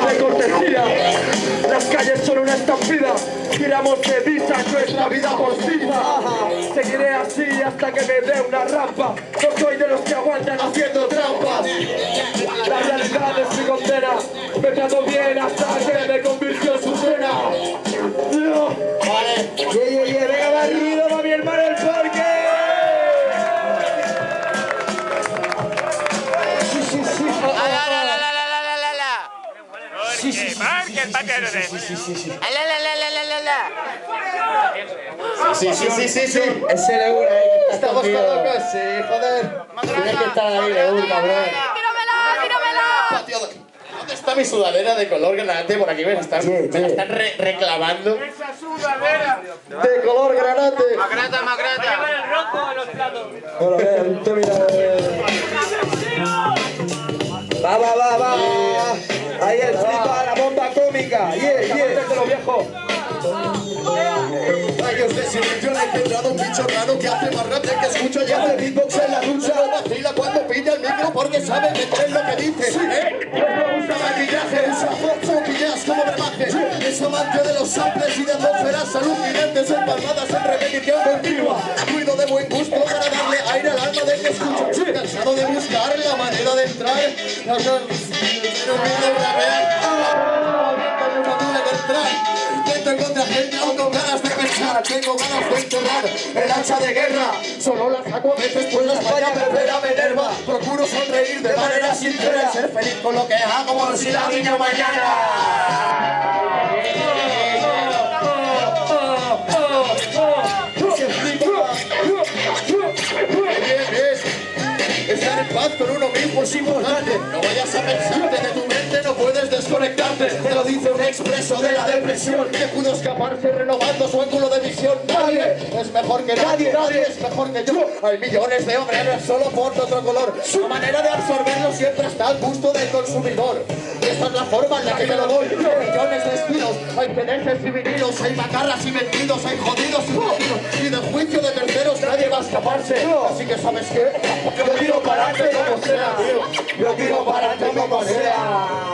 de cortesía. Las calles son una estampida, tiramos de visa nuestra vida por porcina. Seguiré así hasta que me dé una rampa. No soy de los que aguantan haciendo trampas. La realidad es mi condena. Me trato bien hasta que me convirtió en su cena. Vale. Yeah, yeah, yeah. Venga, barrido, va mi hermano el sí. Marque, patero de. La, la, la, la, la, la, la. Sí, sí, sí, sí, sí. Es el euro ahí. Estamos todos locos, sí, joder. Tienes que estar ahí de un cabrón. ¡Tíramela, tíramela! ¿Dónde está mi sudadera de color granate? Por aquí me la están, me la están re- reclamando. Esa sudadera. De color granate. Magrata, magrata. el rojo en los platos. Bueno, bien, tú mira. Va, va, va, va. Ahí el flipa, cómica. Yeah, yeah. de los viejos. Rayos de silencio han engendrado un bicho raro que hace más rap que escucha y hace beatbox en la ducha. No vacila cuando pide el micro porque sabe meter lo que dice. ¿eh? No usa maquillaje, usa foto, pillas como brebaje. Es amante de los samples y de atmósferas alucinantes empalmadas en repetición continua. Cuido de buen gusto para darle aire al alma del que escucha. Cansado de buscar la manera de entrar. No, no, no olvido rapear. No entrar. Intento contra gente aún con ganas de pensar Tengo ganas de enterrar. El hacha de guerra Solo la saco a veces pues la España perderá me enerva Procuro sonreír de manera sincera. Ser feliz con lo que hago como si la niña bien. Estar en paz con uno mismo es importante. No vayas a pensarte Te lo dice un expreso de la depresión Que pudo escaparse renovando su ángulo de visión. Nadie es mejor que nadie, nadie es mejor que yo. Hay millones de obreros solo por otro color. Su manera de absorberlo siempre está al gusto del consumidor. Y esta es la forma en la que me lo doy. Hay millones de estilos, hay pedeces y vinilos Hay macarras y metidos, hay jodidos y jodidos. Y del juicio de terceros nadie va a escaparse. Así que ¿sabes qué? Yo tiro para adelante como sea. Yo tiro para adelante como sea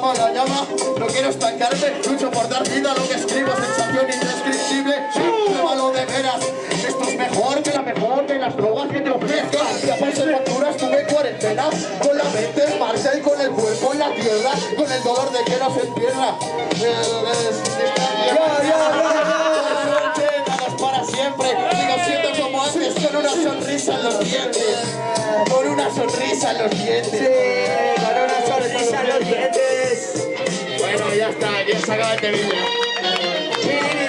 Vamos la llama, no quiero estancarme Lucho por dar vida a lo que escribo Sensación indescriptible, pruébalo de veras Esto es mejor que la mejor de las drogas que te ofrezcan. Ya pasé facturas, tuve cuarentena Con la mente en marcha y con el cuerpo en la tierra Con el dolor de que no se entierra. Para siempre. Sigo siendo como antes con una sonrisa en los dientes. Con una sonrisa en los dientes Bueno, ya está, ya se acaba el temilla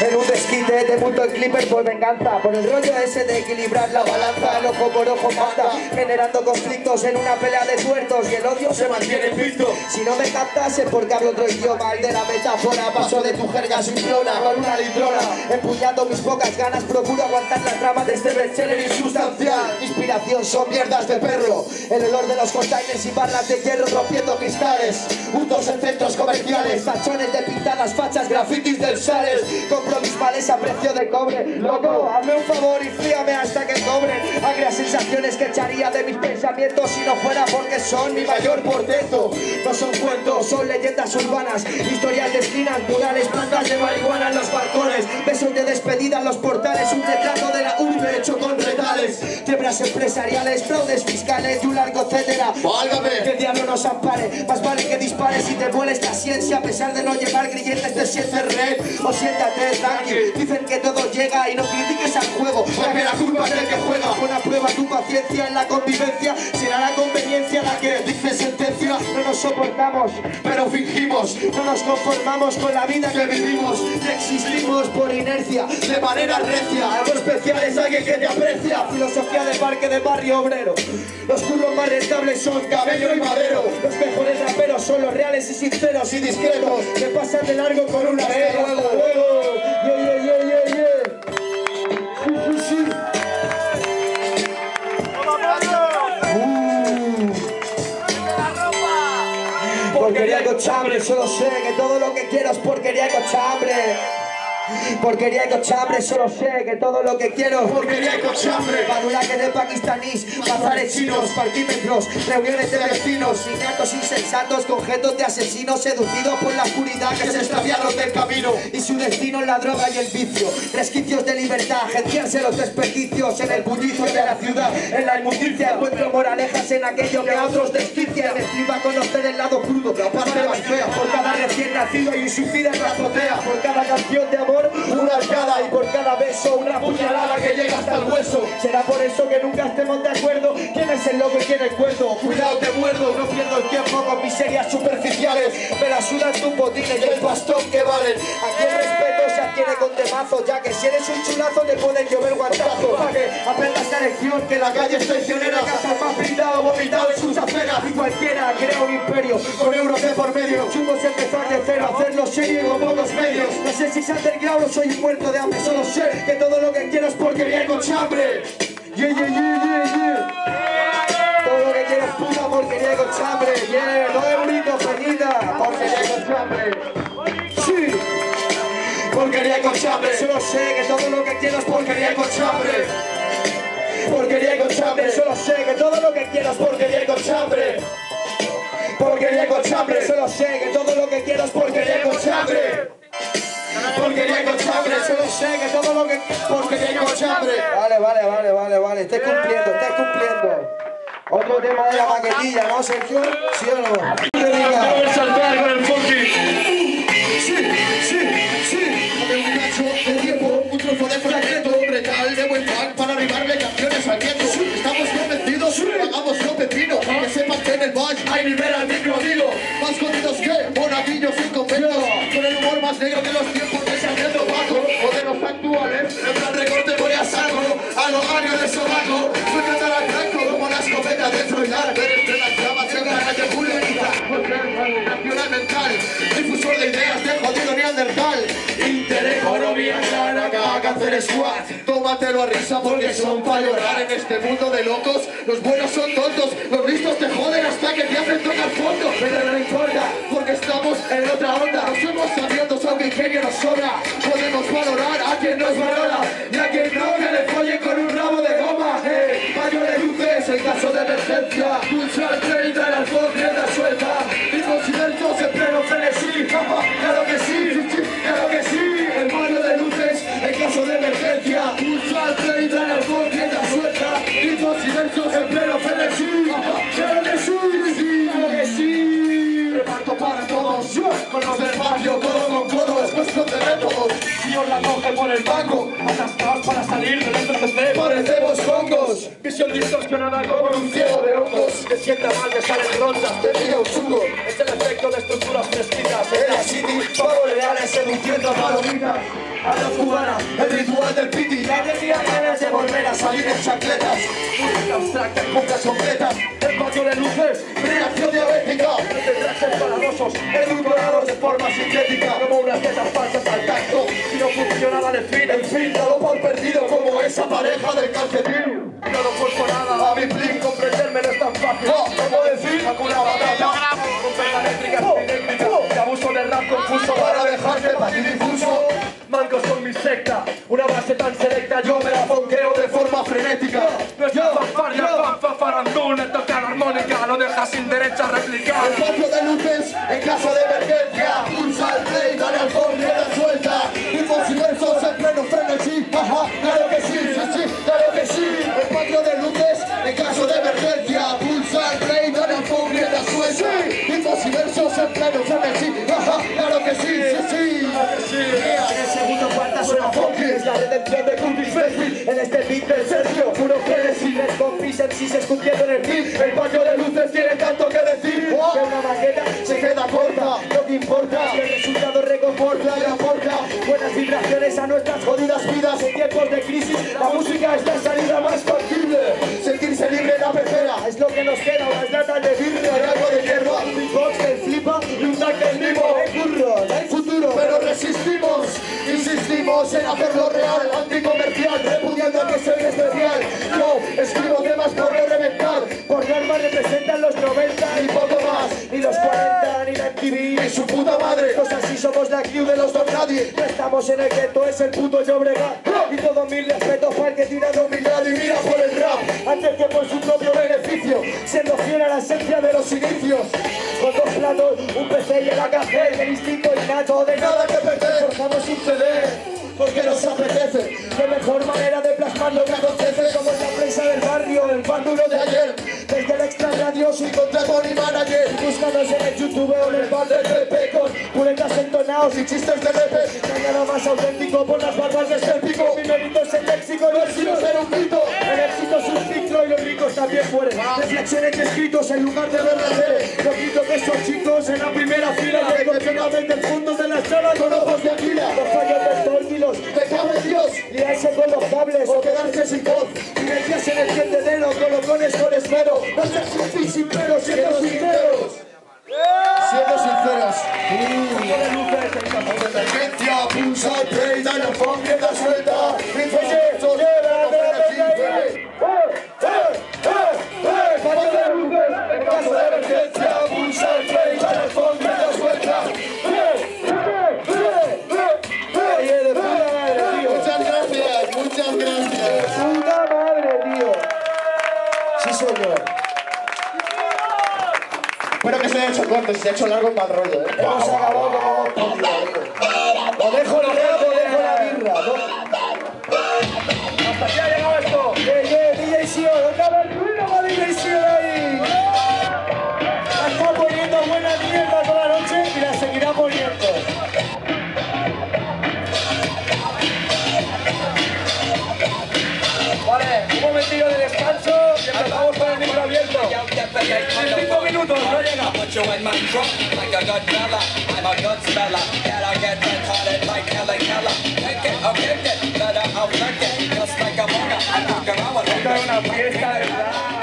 En un desquite de punto el clipper por venganza Por el rollo ese de equilibrar la balanza El ojo por ojo mata Generando conflictos en una pelea de tuertos Y el odio se mantiene invicto Si no me captas es porque hablo otro idioma El de la metáfora Paso de tu jerga simplona Con una litrona Empuñando mis pocas ganas Procuro aguantar la trama de este bestseller insustancial. Inspiración son mierdas de perro El olor de los containers y barras de hierro rompiendo cristales Juntos en centros comerciales Tachones de pintadas, fachas, grafitis del Sales Compro mis a precio de cobre. Loco, hazme un favor y fríame hasta que cobren Agrias sensaciones que echaría de mis pensamientos Si no fuera porque son mi mayor portento. No son cuentos, son leyendas urbanas Historias de esquinas, murales, plantas de marihuana en los balcones. Besos de despedida en los portales Un retrato de la urbe hecho con retales. Quiebras empresariales, fraudes fiscales y un largo etcétera. Válgame. Que el diablo nos ampare Más vale que dispares y te vueles la ciencia A pesar de no llevar grilletes te sientes red O siéntate tranqui Dicen que todo llega y no critiques al juego Porque la culpa es del que juega Pon a prueba tu paciencia en la convivencia Será la conveniencia la que dice sentencia No nos soportamos, pero fingimos no nos conformamos con la vida que vivimos existimos por inercia. de manera recia. Algo especial es alguien que te aprecia. Filosofía de parque de barrio obrero. Los curros más rentables son Cabello y Los mejores raperos son los reales y sinceros y discretos. Que pasan de largo con una Hasta Porquería con chambre, solo sé que todo lo que quiero es Porquería y cochambre. Badulaques de pakistaníes, bazares chinos, parquímetros, reuniones de vecinos, niñatos insensatos, conjetos de asesinos seducidos por la oscuridad que se extraviaron del camino y su destino en la droga y el vicio. Resquicios de libertad, agenciarse los desperdicios en el bullicio de la ciudad, en la inmundicia. Encuentro moralejas en aquello que a otros desquician. Encima conocer el lado crudo, la parte más fea. Por cada recién nacido y un suicida en la azotea. Por cada canción de amor, una arcada. Y por cada beso, una puñalada que llega hasta el hueso. Será por eso que nunca estemos de acuerdo. ¿Quién es el loco y quién es cuerdo? Cuidado, te muerdo. No pierdo el tiempo con miserias superficiales. Me la sudan tus botines y el bastón que valen. Aquí el respeto se adquiere con temazo. Ya que si eres un chulazo, te pueden llover guantazos. Para que aprendas esta lección que la calle es traicionera. Casas más brindado, vomitado en sus aceras. Y cualquiera crea un imperio con euros de por medio. Chungos empezar de cero, hacerlo serio con pocos medios. No sé si se underground o soy un muerto de hambre. Solo sé que todo lo que quiero es porquería y con chambre. Yeah, yeah, yeah, yeah, yeah. Todo lo que quiero es puta porquería con chambre. Yeah, dos euritos, perdida. Porquería con chambre. Porquería y con chambre. Solo sé que todo lo que quiero es porquería y con chambre. Porquería y con chambre. Solo sé que todo lo que quiero es porquería y con chambre. Porquería y con chambre. Solo sé que todo lo que quiero es porquería y con chambre. Porquería y con chambre. Solo sé que todo lo que porquería y con chambre. Vale, vale, vale, vale, vale. Estés cumpliendo, estés cumpliendo. Otro tema de la maquetilla, ¿no, Sergio? ¿Sí o no? Clara, cáncer squad, tómatelo a risa porque son para llorar. en este mundo de locos, los buenos son tontos, los listos te joden hasta que te hacen tocar fondo, pero no importa, porque estamos en otra onda, no somos sabiendos aunque ingenio nos sobra, podemos valorar a quien nos valora, y a quien no que le follen con un rabo de goma, eh, baño de luces en caso de emergencia, pulsa el 30 el alcohol rienda suelta, el banco, atascados para salir del SCC, parecemos hongos, visión distorsionada como un ciego de hongos, que sienta mal de salen rondas, te pilla un chungo, es el efecto de estructuras fresquitas, en la city, pavos reales seduciendo a palomitas, a la cubana, el ritual del piti, ya tenía ganas de volver a salir en chancletas, música abstracta en compras completas, el patio de luces, reacción diabética, de trajes paradosos, edulcorados de forma sintética, como unas tetas falsas al tacto, funcionaba de fin, en fin, dado por perdido como esa pareja del calcetín. No lo por nada, a mi plin, comprenderme no es tan fácil, como decir, Hakuna Matata, la métrica epidémica, de abuso del rap confuso para dejarte patidifuso. Mancos con mi secta, una base tan selecta, yo me la fonqueo de forma frenética. Nuestra fanfarria, fanfa, farandula, toca la armónica, lo deja sin derecho a replicar. El patio de luces, en caso de emergencia, pulsa el play, dale al phone, en pleno frenesí, ajá, claro que sí, sí, sí. En el segundo suena funky Es la redención de Curtis Faithfield En este beat del Sergio Puro frenesí Les compis MCs escupiendo en el beat El patio de luces tiene tanto que decir. Que una receta se queda corta. Lo que importa, el resultado reconforta y aporta buenas vibraciones a nuestras jodidas vidas. En tiempos de crisis. La música es la Insistimos en hacerlo real, anticomercial, repudiando que soy especial. Yo escribo temas por no reventar. Por norma representan los 90 y poco más. Ni los 40, ni la MTV, ni su puta madre. Pues así somos la crew de los dos nadie. No estamos en el gueto, es el puto Llobregat. Y todo mi respeto para el que tira de humildad y mira por el rap. Antes que por su propio beneficio. Siendo fiel a la esencia de los inicios. Con dos platos, un PC y el café. El instinto innato de nada que perder. Forzamos sin ceder. Porque nos apetece. De mejor manera de plasmar lo que acontece Como en la prensa del barrio, el bándulo de ayer. Desde el extra radio soy mi manager. Búscanos en el YouTube o en el bar del Pepe Con puretas entonados y chistes de repe No hay nada más auténtico por las barbas de ser pico. Mi mérito es el léxico, no es sino ser un mito El éxito es un y los ricos también mueren Reflexiones escritos en lugar de ver la tele Yo grito que esos chicos en la primera fila excepcionalmente el fondo de la sala con ojos de aquila tendedero, colocones con esmero. No seas un fin sin pero, siendo sinceros. Para el rollo, ¿eh? Hemos acabado como hemos podido. O dejo dejo la birra. ¿no? Momentillo de descanso y empezamos con el micro abierto. En cinco minutos, no llega. Esta es una